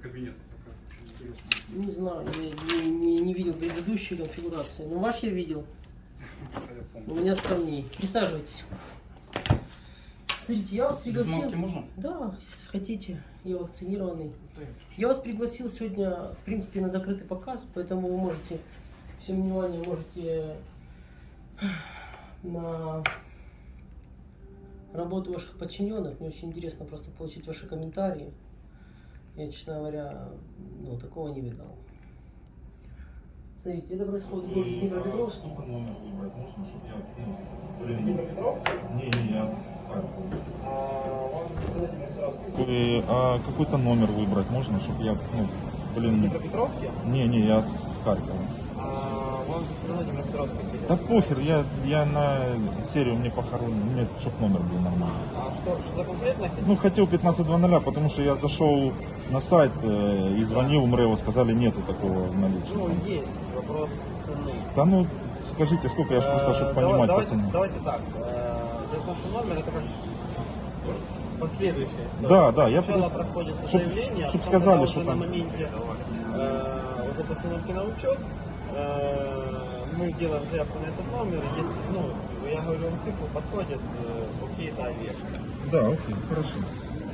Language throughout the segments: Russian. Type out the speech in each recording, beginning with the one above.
кабинета такая. Очень интересная. Не знаю, я не, не- не видел предыдущей конфигурации. Но ваш я видел. У меня скромнее. Присаживайтесь. Смотрите, я вас Без пригласил. маски можно? Да, если хотите. Я вакцинированный. Да, Я вас пригласил сегодня, в принципе, на закрытый показ, поэтому вы можете, всем внимание, можете на работу ваших подчиненных. Мне очень интересно просто получить ваши комментарии. Я, честно говоря, ну, такого не видал. Смотрите, это происходит в городе Днепропетровск. Сколько номер выбрать можно, чтобы я... Ну, блин, не, не, я с Харькова. А какой-то номер выбрать можно, чтобы я, ну, блин... Днепропетровске? Не, не, я с Харькова. А он же все равно Днепропетровске сидит. Да похер, я, я на серию мне похоронил, мне чтобы номер был нормальный. А что, что конкретно? Ну, хотел 15.00, потому что я зашел на сайт э, и звонил МРЭО, сказали, нету такого в наличии. Ну, есть вопрос цены. Да ну, скажите, сколько, я ж просто, чтобы Э, понимать давай- по цене. Давайте, давайте так. Э, в что номер это как последующая история. Да, да, я просто- проходится чтоб- заявление, а чтоб потом, сказали, что там- на моменте э, уже постановки на учет, э, мы делаем заявку на этот номер, если, ну, я говорю вам цифру, подходит, э, окей, да, вешка. Да, окей, хорошо.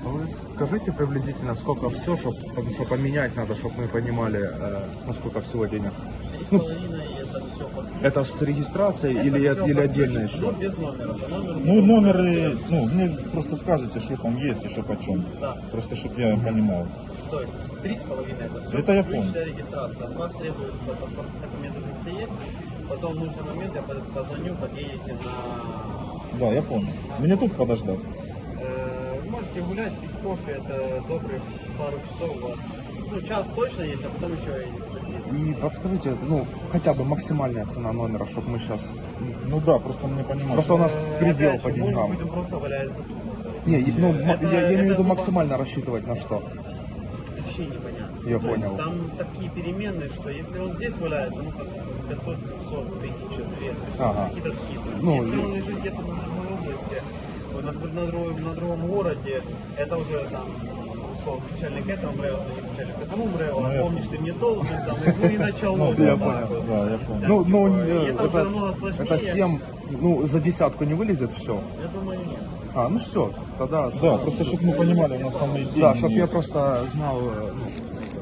А Вы скажите приблизительно, сколько все, чтобы поменять надо, чтобы мы понимали, э, ну сколько всего денег. Ну, это все Это с регистрацией или, Это или под отдельно ключ, еще? Ну, без номера. По номеру Ну, номеры, ну, мне просто скажете, что там есть и что почем. Да. Просто, чтобы я понимал. То есть три с половиной это все. Это я помню. регистрация. От вас требуется паспортные документы уже все есть. Потом в нужный момент я позвоню, подъедете на... Да, я понял. Мне тут подождать. Э, вы можете гулять, пить кофе, это добрых пару часов у вас. Ну, час точно есть, а потом еще и... И подскажите, ну, хотя бы максимальная цена номера, чтобы мы сейчас... Ну да, просто мне понимать. Просто у нас Э, предел опять по же, может деньгам. быть, он просто валяется тут. Не, ну, Это- я, я имею в виду максимально рассчитывать на что. Вообще непонятно. Я То понял. Есть, там такие переменные, что если он здесь валяется, ну как 500, 700, 1000, 2, Ага. какие-то цифры. Ну, если и- он лежит где-то на другой области, например, на другом, на другом городе, это уже там условно начальник этого МРЭО, звонит начальник этому МРЭО, Ну, а помнишь, ты мне должен, там, и ну и началось. Ну, я понял, да, я понял. Ну, ну, типа, это уже это, это 7, ну, за десятку не вылезет все. Я думаю, нет. А, ну все, тогда... Да, просто чтобы мы понимали, у нас там и деньги Да, чтобы я просто знал, э, ну, ну,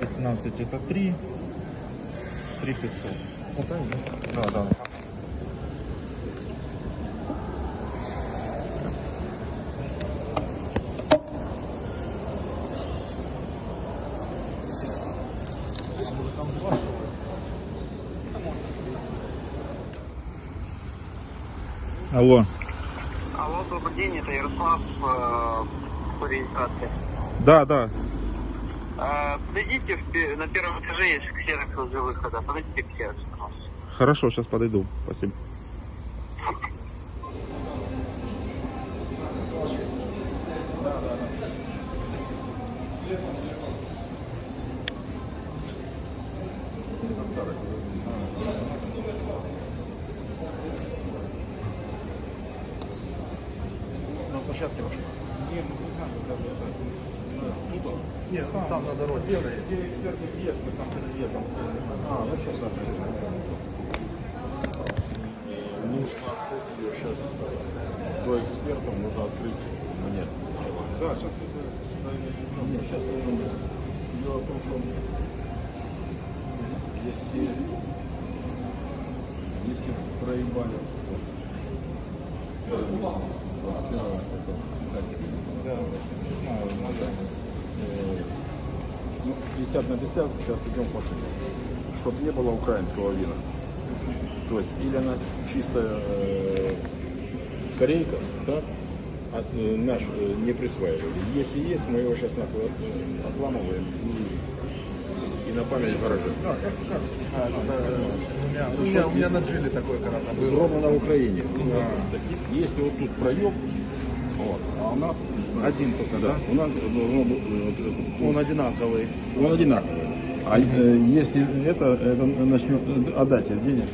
15 это 3. 3 500. Да, да. Алло. Алло, добрый день, это Ярослав э, по регистрации. Да, да. Э, Подойдите в на первом этаже есть ксерокс возле выхода. Подойдите к ксероксу, пожалуйста. Хорошо, сейчас подойду. Спасибо. на площадке вашей. Нет, там, на дороге. Где, экспертный въезд, мы там переедем. А, ну сейчас Нужно открыть ее сейчас. До экспертов нужно открыть мне сначала. Да, сейчас Нет, сейчас в том, что если, если проебали, то месяц, 21 это Да, надо. э, ну, 50 на 50, сейчас идем по шире. Чтобы не было украинского вина. То есть, или она чистая э, корейка, да, от, э, наш э, не присваивали. Если есть, мы его сейчас нахуй от- отламываем и, и на память в гараже. Да, как скажешь. А, ну, да, у, меня, у, меня, у меня на джиле такой когда-то был. Сделано на Украине. Если вот тут проеб, вот, а у нас Один только, да? у нас должно быть э, вот это- Он одинаковый. он одинаковый. А э, если это, это начнет отдать денег.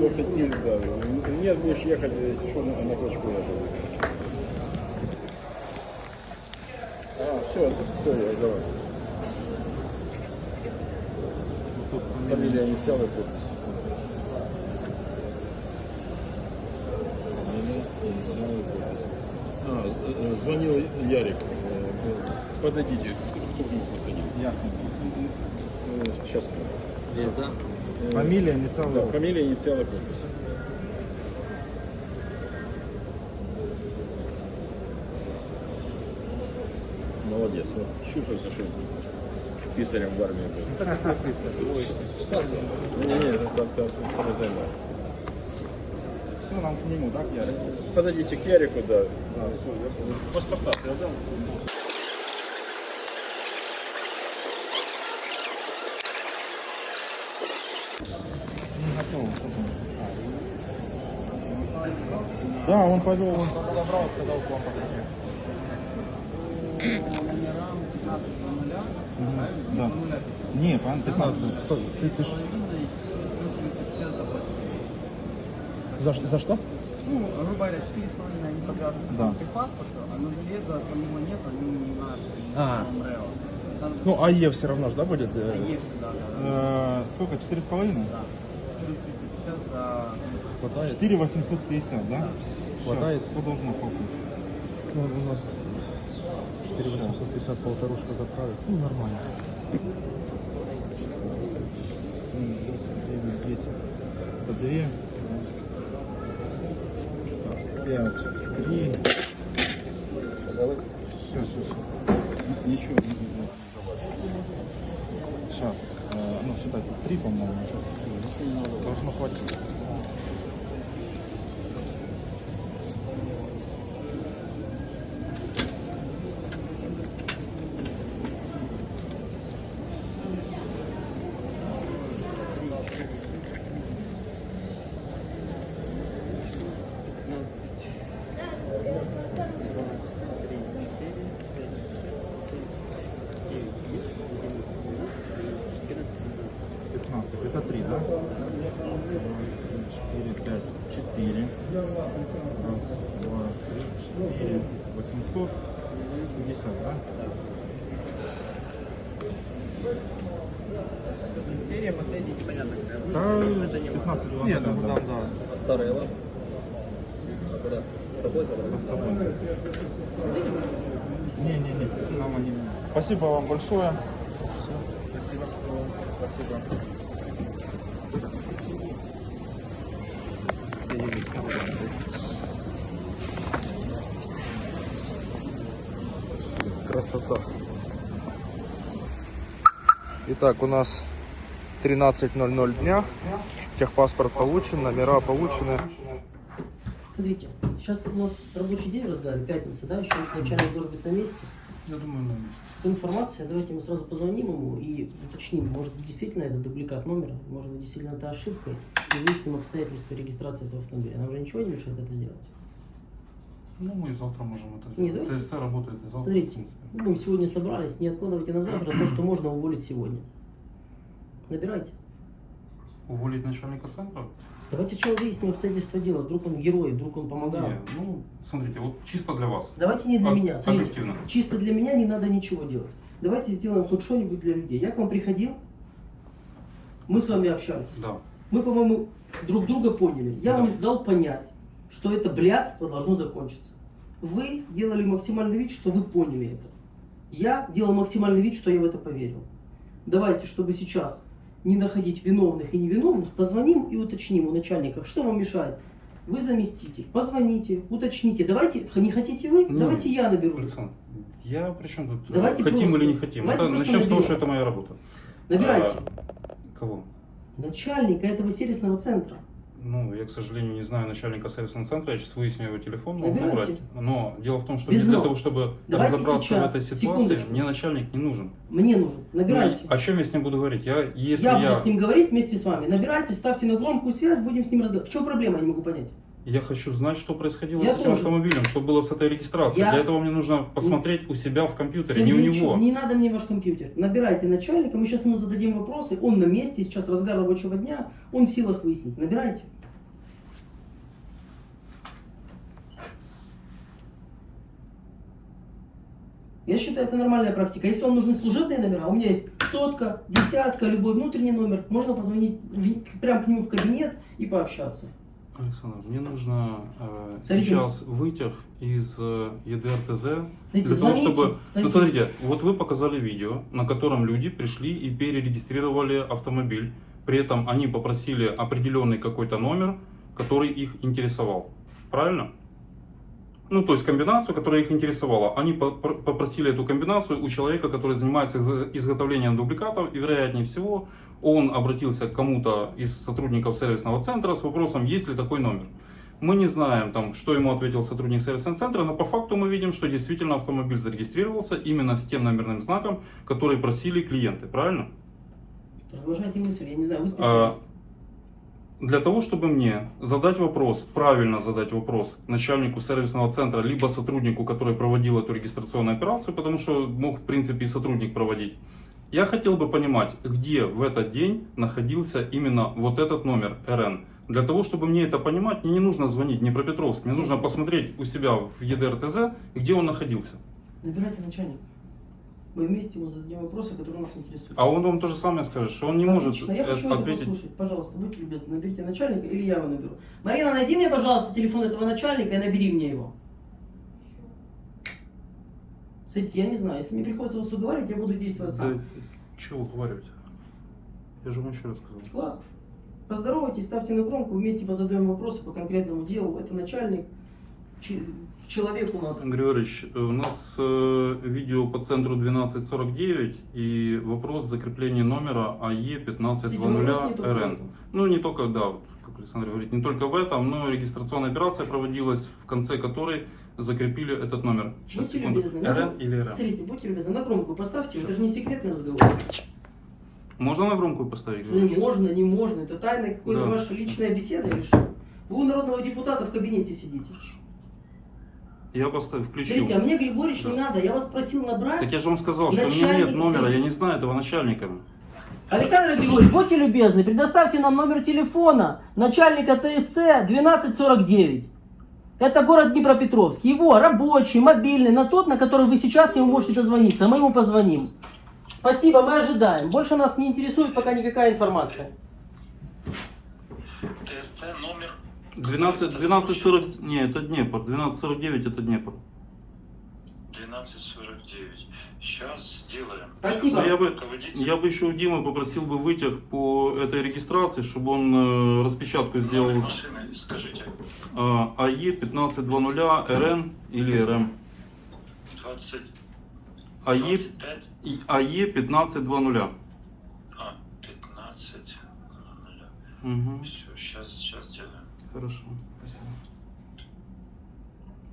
Ехать не, да. Нет, будешь ехать, если что, на, на клочку ехать. А, все, все, я давай. Фамилия инициалы подпись. Фамилия, инициалы подпись. А, э, звонил Ярик. Э, Подойдите. Кто к нему подходил? Я. Сейчас. Здесь, да? Фамилия, инициалы. Да, фамилия, инициалы, подпись. Молодец. Вот, чувствуется, что писарем в армии был. Не-не, там, там, там займай. Все, нам к нему, так, Ярик? Подойдите к Ярику, да. Паспорта ты отдал? Не готов. Да, он повел. Он... Забрал, сказал к вам подойти. Да. Не, пан 15. Стой, ты, ты ж- За, за что? Ну, грубо говоря, 4,5 они подвяжутся Да. к паспорту, а на железо самого нет, они не наши, не А. МРЭО. Сам- Ну, АЕ все равно же, да, будет? э, Есть, да, да, да. Э, сколько? Четыре с половиной? да. 450 за Хватает? Четыре восемьсот пятьдесят, да? Хватает? Сейчас, Кто должен хлопнуть? Ну, у нас 4850 полторушка заправится. Ну, нормально. 7, 8, 9, 10. Это две. Так, Пять, три. Сейчас, сейчас, Ничего, сейчас. Э, ну, тут три, по-моему. Должно хватить. Пятнадцать. Это три, да? Два, три, четыре, пять, четыре. Раз, два, три, четыре. Восемьсот пятьдесят, да? Серия последняя непонятно какая. Да, Это не 15 20 Нет, да, ну, да. там, да. Старые лампы. А куда? С собой забрать? С собой. Не, не, не, нам они. Спасибо вам большое. Спасибо. Спасибо. Красота. Итак, у нас 13.00 дня. Техпаспорт получен, номера получены. Смотрите, сейчас у нас рабочий день в разгаре, пятница, да, еще начальник должен быть на месте. Я думаю, ну, С информацией, давайте мы сразу позвоним ему и уточним, может быть, действительно это дубликат номера, может быть, действительно это ошибка, и выясним обстоятельства регистрации этого автомобиля. Нам же ничего не мешает это сделать. ну, мы завтра можем это сделать. давайте- ТСЦ работает и завтра, в Смотрите, принципе. мы сегодня собрались, не откладывайте на завтра то, что можно уволить сегодня. Набирайте. Уволить начальника центра? Давайте сначала выясним обстоятельства дела. Вдруг он герой, вдруг он помогал. Не, ну, смотрите, вот чисто для вас. Давайте не для Об- меня. Смотрите, объективно. чисто для меня не надо ничего делать. Давайте сделаем хоть что-нибудь для людей. Я к вам приходил, мы с вами общались. Да. Мы, по-моему, друг друга поняли. Я Да. вам дал понять, что это блядство должно закончиться. Вы делали максимальный вид, что вы поняли это. Я делал максимальный вид, что я в это поверил. Давайте, чтобы сейчас не находить виновных и невиновных, позвоним и уточним у начальника, что вам мешает. Вы заместитель, позвоните, уточните. Давайте, не хотите вы, Ну, давайте я наберу. Александр, я при чем тут? Давайте хотим просто- или не хотим? давайте Это, начнем с того, что наберем. это моя работа. Набирайте. А, кого? Начальника этого сервисного центра. Ну, я, к сожалению, не знаю начальника сервисного центра, я сейчас выясню его телефон, могу Набирайте. Но дело в том, что Без для того, чтобы Давайте разобраться сейчас, в этой ситуации, секундочку. мне начальник не нужен. Мне нужен. Набирайте. Ну, о чем я с ним буду говорить? Я, если я, я, буду с ним говорить вместе с вами. Набирайте, ставьте на громкую связь, будем с ним разговаривать. В чем проблема, я не могу понять. Я хочу знать, что происходило я с этим тоже. автомобилем, что было с этой регистрацией. Я... Для этого мне нужно посмотреть у себя в компьютере, Сергей, не у него. Не надо мне ваш компьютер. Набирайте начальника, мы сейчас ему зададим вопросы. Он на месте, сейчас разгар рабочего дня, он в силах выяснить. Набирайте. Я считаю, это нормальная практика. Если вам нужны служебные номера, а у меня есть сотка, десятка, любой внутренний номер, можно позвонить прямо к нему в кабинет и пообщаться. Александр, мне нужно э, сейчас вытяг из э, ЕДРТЗ для того, чтобы... Ну, звоните. смотрите, вот вы показали видео, на котором люди пришли и перерегистрировали автомобиль. При этом они попросили определенный какой-то номер, который их интересовал. Правильно? Ну, то есть комбинацию, которая их интересовала. Они по- по- попросили эту комбинацию у человека, который занимается изго- изготовлением дубликатов, и вероятнее всего он обратился к кому-то из сотрудников сервисного центра с вопросом, есть ли такой номер. Мы не знаем, там, что ему ответил сотрудник сервисного центра, но по факту мы видим, что действительно автомобиль зарегистрировался именно с тем номерным знаком, который просили клиенты, правильно? Продолжайте мысль, я не знаю, вы А, специалист. Для того, чтобы мне задать вопрос, правильно задать вопрос начальнику сервисного центра, либо сотруднику, который проводил эту регистрационную операцию, потому что мог, в принципе, и сотрудник проводить, я хотел бы понимать, где в этот день находился именно вот этот номер РН. Для того, чтобы мне это понимать, мне не нужно звонить не про Петровск, мне нужно посмотреть у себя в ЕДРТЗ, где он находился. Набирайте начальника. Мы вместе ему зададим вопросы, которые нас интересуют. А он вам то же самое скажет, что он не может Отлично, я э, хочу это ответить. послушать. Пожалуйста, будьте любезны, наберите начальника или я его наберу. Марина, найди мне, пожалуйста, телефон этого начальника и набери мне его. Смотрите, я не знаю, если мне приходится вас уговаривать, я буду действовать сам. Да, чего уговаривать? Я же вам еще раз сказал. Класс. Поздоровайтесь, ставьте на громку, вместе позадаем вопросы по конкретному делу. Это начальник, человек у нас. Григорьевич, э, у нас э, видео по центру 1249 и вопрос закрепления номера АЕ Видите, вопрос не только в 1520РН. этом. Ну, не только, да, вот, как Александр говорит, не только в этом, но регистрационная операция проводилась, в конце которой закрепили этот номер. Сейчас, Будьте секунду. любезны, РН или РМ? Смотрите, будьте любезны, на громкую поставьте, это же не секретный разговор. Можно на громкую поставить? Что не можно, не можно, это тайна какой-то Да. ваша личная беседа или что? Вы у народного депутата в кабинете сидите. Я поставил, включил. Смотрите, а мне Григорьевич не Да. надо, я вас просил набрать. Так я же вам сказал, что у меня нет номера, я не знаю этого начальника. Александр Григорьевич, будьте любезны, предоставьте нам номер телефона начальника ТСЦ 1249. Это город Днепропетровск. Его рабочий, мобильный, на тот, на который вы сейчас ему можете дозвониться. Мы ему позвоним. Спасибо, мы ожидаем. Больше нас не интересует пока никакая информация. ТСЦ номер 12, 1240, не, это Днепр, 1249 это Днепр. 1249. Сейчас сделаем. Спасибо. Ну, я, бы, я бы еще у Димы попросил бы вытяг по этой регистрации, чтобы он э, распечатку сделал Номер машины, скажите. э, АЕ 1520 РН или РМ. 20, АЕ, 25, и АЕ 1520. а, 15, Угу. Все, сейчас, сейчас сделаем. Хорошо. Спасибо.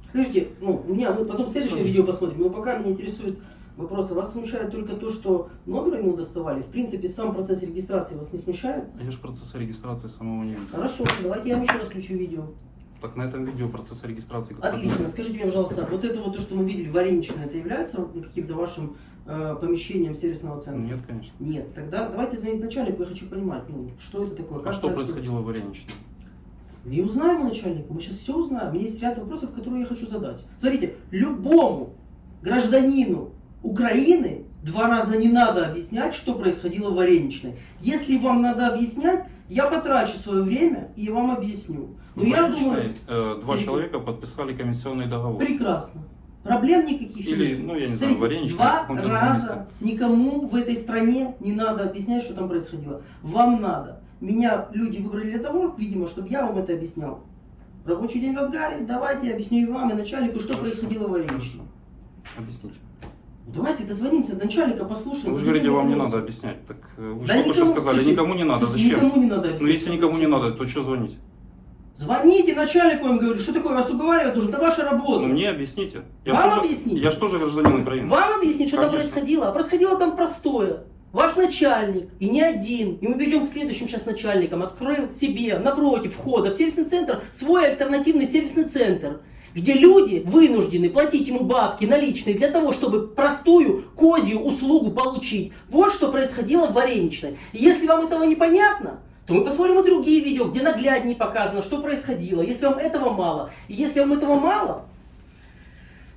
Скажите, ну, у меня, мы потом следующее видео посмотрим, но пока меня интересует вопрос. Вас смущает только то, что номер ему доставали? В принципе, сам процесс регистрации вас не смущает? А я же процесса регистрации самого не видел. Хорошо, давайте я вам еще раз включу видео. Так на этом видео процесса регистрации Отлично. Скажите мне, пожалуйста, вот это вот то, что мы видели, вареничное, это является каким-то вашим э, помещением сервисного центра? Нет, конечно. Нет. Тогда давайте звонить начальнику, я хочу понимать, ну, что это такое, А как что происходит. происходило в Вареничном? Не узнаем у начальника, мы сейчас все узнаем. У меня есть ряд вопросов, которые я хочу задать. Смотрите, любому гражданину Украины два раза не надо объяснять, что происходило в Вареничной. Если вам надо объяснять, я потрачу свое время и вам объясню. Но В я думаю, э, два Смотрите. человека подписали комиссионный договор. прекрасно. Проблем никаких Или, нет. ну, я не знаю, Смотрите, Вареничный, два раза никому в этой стране не надо объяснять, что там происходило. Вам надо. Меня люди выбрали для того, видимо, чтобы я вам это объяснял. Рабочий день в разгаре, давайте я объясню и вам, и начальнику, что Хорошо, происходило в. Хорошо. Объясните. Давайте дозвонимся до начальника, послушаем. Вы же говорите, вам не надо объяснять. Так э, вы Да же что никому- сказали, слушайте, никому не надо. слушайте, Зачем? Никому не надо Ну объяснять. если никому не надо, то что звонить? Звоните начальнику, я им говорю, что такое, вас уговаривать должен, это ваша работа. Ну мне объясните. Вам ж тоже- объяснить? Я же тоже гражданин Украины. Вам объяснить, что там Конечно. происходило? А происходило там простое. Ваш начальник, и не один, и мы перейдем к следующим сейчас начальникам, открыл себе напротив входа в сервисный центр свой альтернативный сервисный центр, где люди вынуждены платить ему бабки наличные для того, чтобы простую козью услугу получить. Вот что происходило в Вареничной. И если вам этого непонятно, то мы посмотрим и другие видео, где нагляднее показано, что происходило. Если вам этого мало, и если вам этого мало,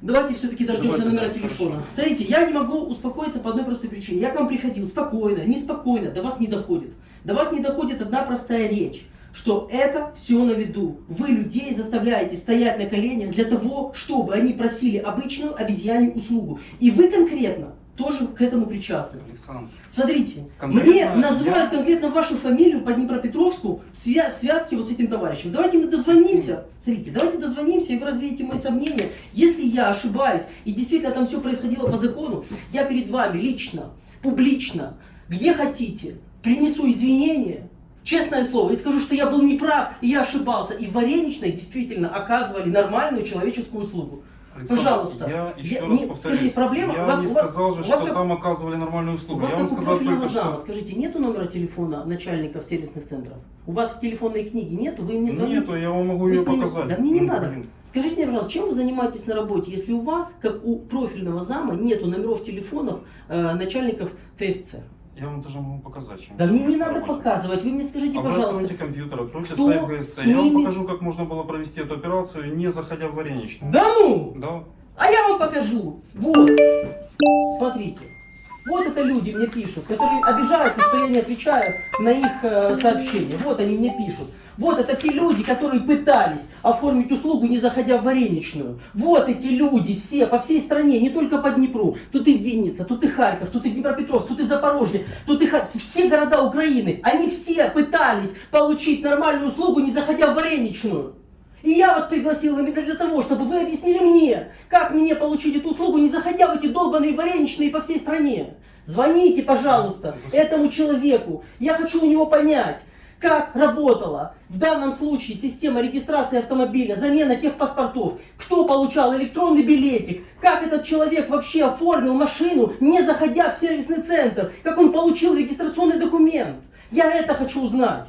Давайте все-таки дождемся Давайте, номера да, телефона. хорошо. Смотрите, я не могу успокоиться по одной простой причине. Я к вам приходил спокойно, неспокойно, до вас не доходит. До вас не доходит одна простая речь, что это все на виду. Вы людей заставляете стоять на коленях для того, чтобы они просили обычную обезьянью услугу. И вы конкретно тоже к этому причастны. Александр, Смотрите, Конкретно мне называют я- конкретно вашу фамилию по Днепропетровску в, свя- в связке вот с этим товарищем. Давайте мы дозвонимся. Смотрите, давайте дозвонимся, и вы развеете мои сомнения. Если я ошибаюсь, и действительно там все происходило по закону, я перед вами лично, публично, где хотите, принесу извинения, честное слово, и скажу, что я был неправ, и я ошибался. И в Вареничной действительно оказывали нормальную человеческую услугу. Пожалуйста. Я еще Я- раз не, повторюсь. скажите, проблема- Я у вас- не у вас- сказал же, у вас что как- там оказывали нормальную У услугу. вас Я как вам у сказал профильного только зама, что. скажите, нету номера телефона начальников сервисных центров? У вас в телефонной книге нету? Вы мне звоните? Нету, я вам могу Вы ее ним- показать. Да мне не Ну, надо. блин. Скажите мне, пожалуйста, чем вы занимаетесь на работе, если у вас, как у профильного зама, нету номеров телефонов э, начальников ТСЦ? Я вам даже могу показать. чем Да мне не надо работе. показывать, вы мне скажите, А пожалуйста. откройте компьютер, откройте кто сайт ГСЦ. Я вам покажу, как можно было провести эту операцию, не заходя в Вареничную. Да ну! Да. А я вам покажу. Вот. Смотрите. Вот это люди мне пишут, которые обижаются, что я не отвечаю на их э, сообщения. Вот они мне пишут. Вот это те люди, которые пытались оформить услугу, не заходя в вареничную. Вот эти люди все по всей стране, не только по Днепру. Тут и Винница, тут и Харьков, тут и Днепропетровск, тут и Запорожье, тут и Ха- все города Украины. Они все пытались получить нормальную услугу, не заходя в вареничную. И я вас пригласил именно для того, чтобы вы объяснили мне, как мне получить эту услугу, не заходя в эти долбанные вареничные по всей стране. Звоните, пожалуйста, этому человеку. Я хочу у него понять, как работала в данном случае система регистрации автомобиля, замена тех паспортов, кто получал электронный билетик, как этот человек вообще оформил машину, не заходя в сервисный центр, как он получил регистрационный документ. Я это хочу узнать.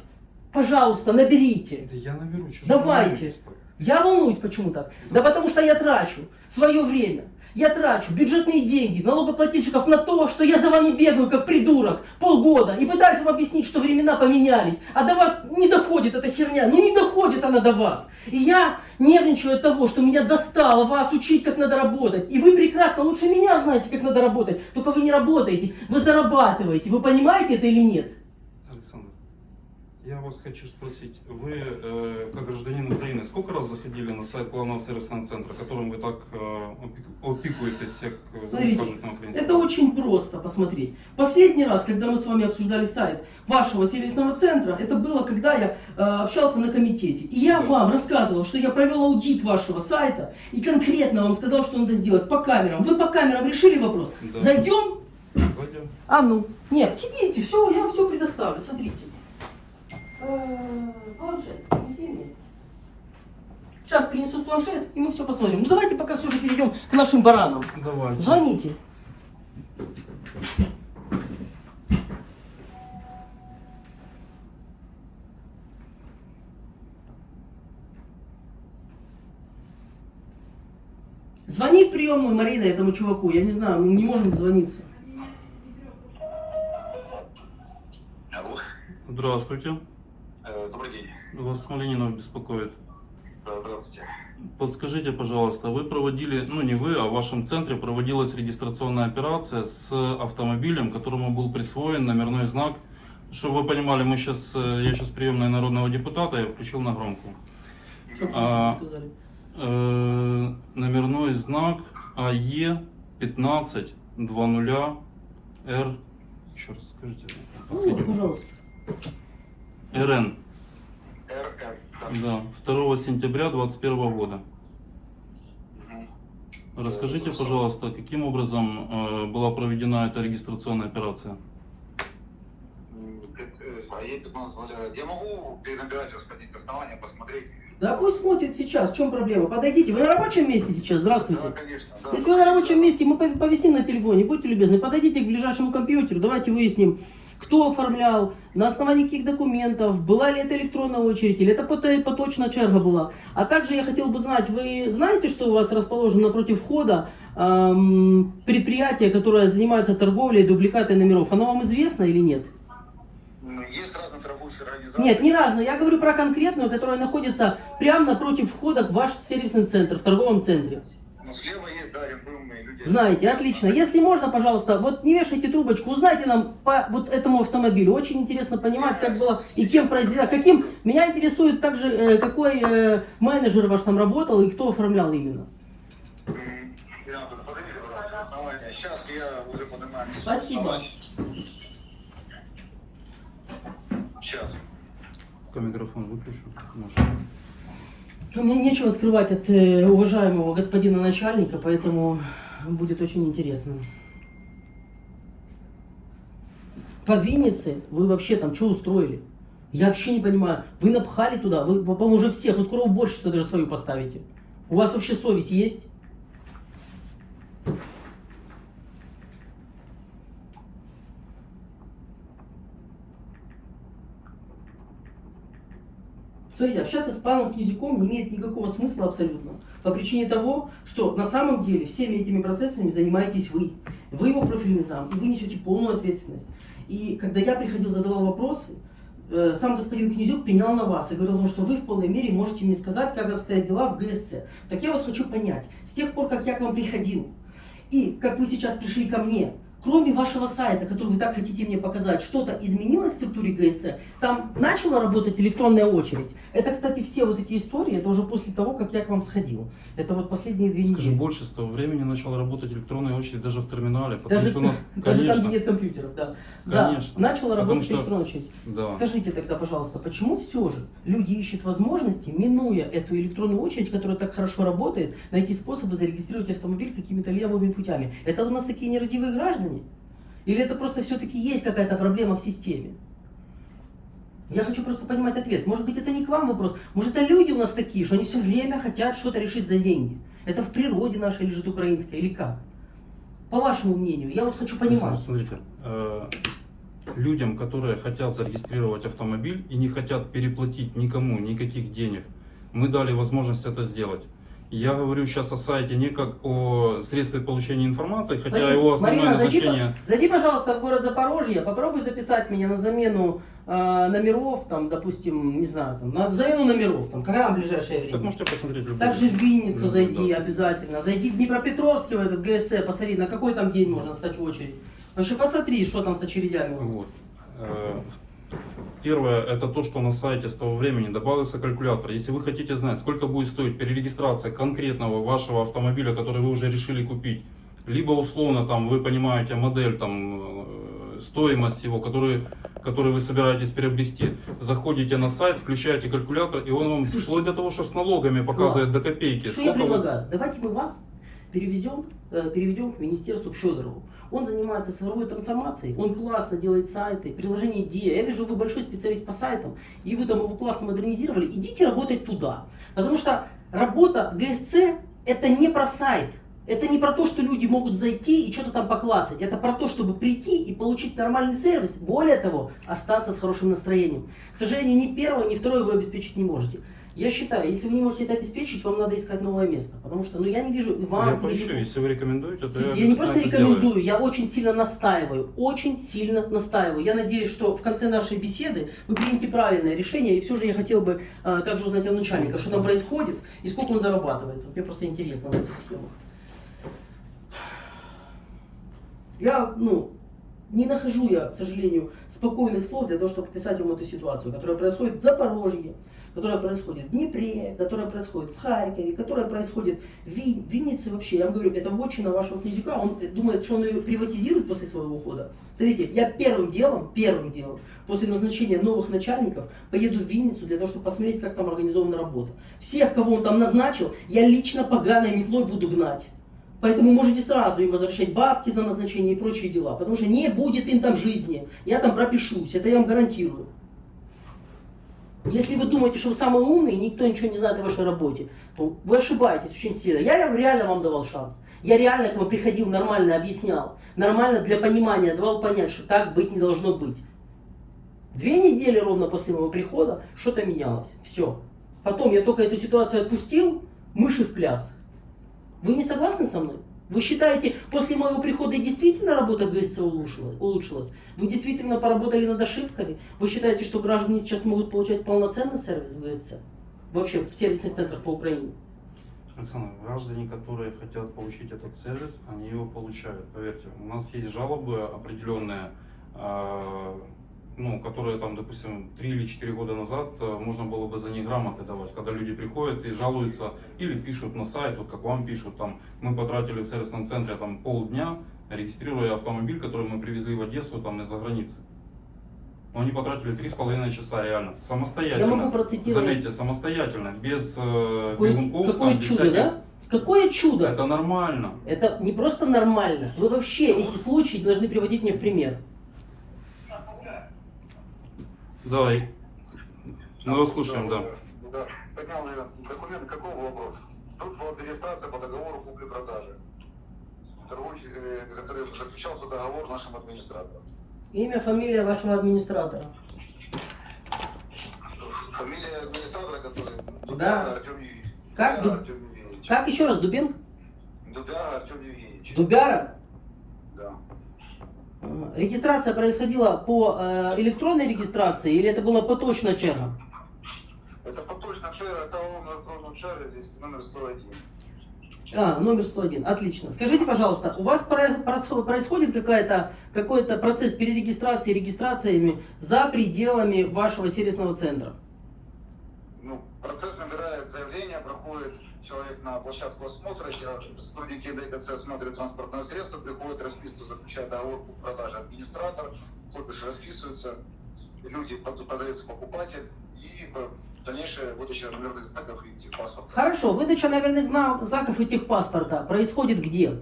Пожалуйста, наберите. Да я наберу. Давайте. Я волнуюсь, почему так? Да потому что я трачу свое время. Я трачу бюджетные деньги налогоплательщиков на то, что я за вами бегаю как придурок полгода и пытаюсь вам объяснить, что времена поменялись, а до вас не доходит эта херня, ну не доходит она до вас. И я нервничаю от того, что меня достало вас учить, как надо работать. И вы прекрасно, лучше меня знаете, как надо работать, только вы не работаете, вы зарабатываете. Вы понимаете это или нет? Я вас хочу спросить, вы, э, как гражданин Украины, сколько раз заходили на сайт главного сервисного центра, которым вы так э, опек- опекуетесь, как э, Смотрите, кажут на украинском? Это очень просто посмотреть. Последний раз, когда мы с вами обсуждали сайт вашего сервисного центра, это было, когда я э, общался на комитете. И я вам рассказывал, что я провел аудит вашего сайта и конкретно вам сказал, что надо сделать по камерам. Вы по камерам решили вопрос? Да. Зайдем? Зайдем. А ну. Нет, сидите, все, я все предоставлю, смотрите. Э, Планшет, принеси мне. Сейчас принесут планшет, и мы все посмотрим. Ну давайте пока все же перейдем к нашим баранам. Давайте. Звоните. Звони в приемную, Марина, этому чуваку. Я не знаю, мы не можем дозвониться. Алло. Здравствуйте. Э. Вас Смоленинов беспокоит. Да, здравствуйте. Подскажите, пожалуйста, вы проводили, ну не вы, а в вашем центре проводилась регистрационная операция с автомобилем, которому был присвоен номерной знак. Чтобы вы понимали, мы сейчас, я сейчас приемная народного депутата, я включил на громкую. А? Э, номерной знак АЕ 1520 Р. Еще раз скажите. Ну, последний. пожалуйста. РН. РМ. Да, 2 сентября 2021 года. Расскажите, пожалуйста, каким образом э, была проведена эта регистрационная операция? А я 15 Валера. Я могу перенабирать, расходить основания, посмотреть? Да пусть смотрит сейчас, в чем проблема? Подойдите, вы на рабочем месте сейчас, здравствуйте. Да, конечно. Да, Если вы на рабочем месте, мы пов- повисим на телефоне, будьте любезны, подойдите к ближайшему компьютеру, давайте выясним, кто оформлял, на основании каких документов, была ли это электронная очередь, или это пото- поточная черга была. А также я хотел бы знать, вы знаете, что у вас расположено напротив входа эм, предприятие, которое занимается торговлей дубликатой номеров? Оно вам известно или нет? Есть разные торгующие организации. Нет, не разно. Я говорю про конкретную, которая находится прямо напротив входа в ваш сервисный центр, в торговом центре. Ну, слева есть будем мы люди. Знаете, отлично. Если можно, пожалуйста, вот не вешайте трубочку, узнайте нам по вот этому автомобилю. Очень интересно понимать, как было и кем произведено. Каким меня интересует также, э, какой э, менеджер ваш там работал и кто оформлял именно. Сейчас я уже поднимаю. Спасибо. Сейчас. Микрофон выключу. Мне нечего скрывать от э, уважаемого господина начальника, поэтому будет очень интересно. По Виннице вы вообще там что устроили? Я вообще не понимаю. Вы напхали туда, вы, по-моему, уже всех, вы скоро уборщицу даже свою поставите. У вас вообще совесть есть? Смотрите, общаться с паном Князюком не имеет никакого смысла абсолютно. По причине того, что на самом деле всеми этими процессами занимаетесь вы. Вы его профильный зам, и вы несете полную ответственность. И когда я приходил, задавал вопросы, э, сам господин Князюк пенял на вас и говорил, ну, что вы в полной мере можете мне сказать, как обстоят дела в ГСЦ. Так я вот хочу понять, с тех пор, как я к вам приходил, и как вы сейчас пришли ко мне, кроме вашего сайта, который вы так хотите мне показать, что-то изменилось в структуре ГСЦ? Там начала работать электронная очередь? Это, кстати, все вот эти истории, это уже после того, как я к вам сходил. Это вот последние две Скажи, недели. больше с того времени начала работать электронная очередь даже в терминале, потому Даже, что у нас, даже там, конечно, где нет компьютеров, да. Конечно. Да, начала работать что- электронная очередь. да. Скажите тогда, пожалуйста, почему все же люди ищут возможности, минуя эту электронную очередь, которая так хорошо работает, найти способы зарегистрировать автомобиль какими-то левыми путями? Это у нас такие нерадивые граждане? Или это просто все-таки есть какая-то проблема в системе? Я хочу просто понимать ответ. Может быть, это не к вам вопрос. Может, это люди у нас такие, что они все время хотят что-то решить за деньги. Это в природе нашей лежит украинской или как? По вашему мнению, я вот хочу понимать. Смотрите, э, людям, которые хотят зарегистрировать автомобиль и не хотят переплатить никому никаких денег, мы дали возможность это сделать. Я говорю сейчас о сайте не как о средстве получения информации, хотя Марина, его основное Марина, зайди, назначение... по- зайди, пожалуйста, в город Запорожье, попробуй записать меня на замену э, номеров, там, допустим, не знаю, там, на замену номеров, там, когда в ближайшее время. Так можете посмотреть любой. Также в Винницу любой, зайди да. обязательно. Зайди в Днепропетровский в этот ГСЭ, посмотри, на какой там день можно стать в очередь. Вообще посмотри, что там с очередями у нас. Вот. Первое, это то, что на сайте с того времени добавился калькулятор. Если вы хотите знать, сколько будет стоить перерегистрация конкретного вашего автомобиля, который вы уже решили купить, либо условно там вы понимаете модель, там э, стоимость его, который, который вы собираетесь приобрести, заходите на сайт, включаете калькулятор, и он вам Слушайте, вплоть до того, что с налогами показывает класс. до копейки. Что я сколько вы- предлагаю? Давайте мы вас перевезем, э, переведем к министерству к Федорову. Он занимается цифровой трансформацией, он классно делает сайты, приложение Dia. Я вижу, вы большой специалист по сайтам, и вы там его классно модернизировали. Идите работать туда. Потому что работа ГСЦ это не про сайт. Это не про то, что люди могут зайти и что-то там поклацать. Это про то, чтобы прийти и получить нормальный сервис. Более того, остаться с хорошим настроением. К сожалению, ни первое, ни второе вы обеспечить не можете. Я считаю, если вы не можете это обеспечить, вам надо искать новое место. Потому что, ну, я не вижу вам... Я поищу, вижу- если вы рекомендуете, то я, я не просто это сделаю. рекомендую, я очень сильно настаиваю, очень сильно настаиваю. Я надеюсь, что в конце нашей беседы вы примете правильное решение. И все же я хотел бы а, также узнать у начальника, что там происходит и сколько он зарабатывает. Вот Мне просто интересно в этих схемах. Я, ну, не нахожу я, к сожалению, спокойных слов для того, чтобы описать вам эту ситуацию, которая происходит в Запорожье, которая происходит в Днепре, которая происходит в Харькове, которая происходит в Ви- Виннице вообще. Я вам говорю, это вотчина вашего князюка, он э, думает, что он ее приватизирует после своего ухода. Смотрите, я первым делом, первым делом, после назначения новых начальников, поеду в Винницу для того, чтобы посмотреть, как там организована работа. Всех, кого он там назначил, я лично поганой метлой буду гнать. Поэтому можете сразу им возвращать бабки за назначение и прочие дела. Потому что не будет им там жизни. Я там пропишусь. Это я вам гарантирую. Если вы думаете, что вы самый умный, и никто ничего не знает о вашей работе, то вы ошибаетесь очень сильно. Я ре- реально вам давал шанс. Я реально к вам приходил, нормально объяснял. Нормально для понимания давал понять, что так быть не должно быть. Две недели ровно после моего прихода что-то менялось. Все. Потом я только эту ситуацию отпустил, мыши в пляс. Вы не согласны со мной? Вы считаете, после моего прихода действительно работа ГСЦ улучшилась? Вы действительно поработали над ошибками? Вы считаете, что граждане сейчас могут получать полноценный сервис ГСЦ? Вообще в сервисных центрах по Украине? Александр, граждане, которые хотят получить этот сервис, они его получают. Поверьте, у нас есть жалобы определенные, а, ну, которые там, допустим, 3 или 4 года назад а, можно было бы за них грамоты давать, когда люди приходят и жалуются или пишут на сайт, вот как вам пишут, там, мы потратили в сервисном центре там полдня, регистрируя автомобиль, который мы привезли в Одессу там из-за границы. Но они потратили три с половиной часа реально, самостоятельно. Я могу процитировать. Заметьте, самостоятельно, без э, Какое, бегунков, какое там, чудо, всяких- да? Какое чудо! Это нормально. Это не просто нормально. Вы вообще эти случаи должны приводить мне в пример. Давай. Мы вас слушаем, да. Да. Поднял я документ, какого вопроса? Тут была регистрация по договору купли-продажи. Э, который заключался договор с нашим администратором. Имя, фамилия вашего администратора. Фамилия администратора, который Да. Дубяга Артем Евгеньевич. Как? Дубяга Дуб- Артем Евгеньевич. Как еще раз, Дубенко? Дубяга Артем Евгеньевич. Дубяра? Ага. Регистрация происходила по э, электронной регистрации или это была поточная черга? Это поточно шер, это окружном шаре, здесь номер 101. А, номер 101, отлично. Скажите, пожалуйста, у вас происходит какая-то, какой-то процесс перерегистрации, регистрациями за пределами вашего сервисного центра? Ну, процесс набирает заявление, проходит человек на площадку осмотра, сотрудники ДКЦ осматривают транспортное средство, приходит расписываться, заключает договор по продаже администратор, копишь расписывается, люди под- подается покупатель и э, дальнейшее выдача номерных знаков и техпаспорта. Хорошо, выдача номерных зна- знаков и техпаспорта происходит где?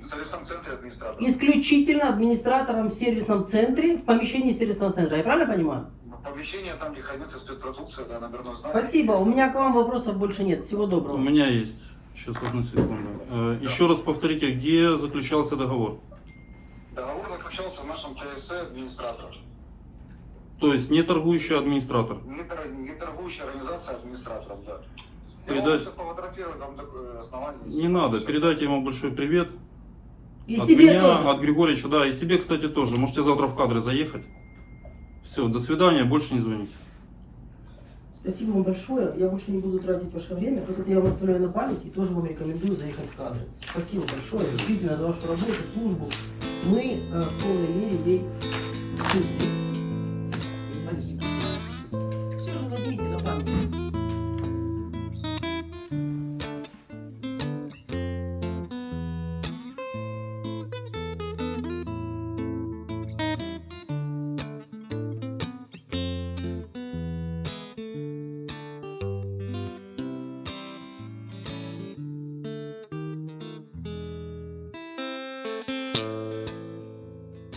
В сервисном центре администратор. Исключительно администратором в сервисном центре, в помещении сервисного центра. Я правильно понимаю? Помещение там, где хранится спецпродукция, да, номерной знак. Спасибо, у меня к вам вопросов больше нет. Всего У доброго. меня есть. Сейчас, одну секунду. Э, Еще раз повторите, где заключался договор? Договор заключался в нашем ТСЭ администратор. То есть не торгующий администратор. Не, тор- не торгующая организация администраторов, да. Передать- основание. Не надо, Сейчас. передайте ему большой привет. И от себе меня, тоже. от Григорьевича, да, и себе, кстати, тоже. Можете завтра в кадры заехать. Все, до свидания, больше не звоните. Спасибо вам большое. Я больше не буду тратить ваше время. Вот это я вам оставляю на память и тоже вам рекомендую заехать в кадры. Спасибо большое действительно за вашу работу, службу. Мы э, в полной мере ей.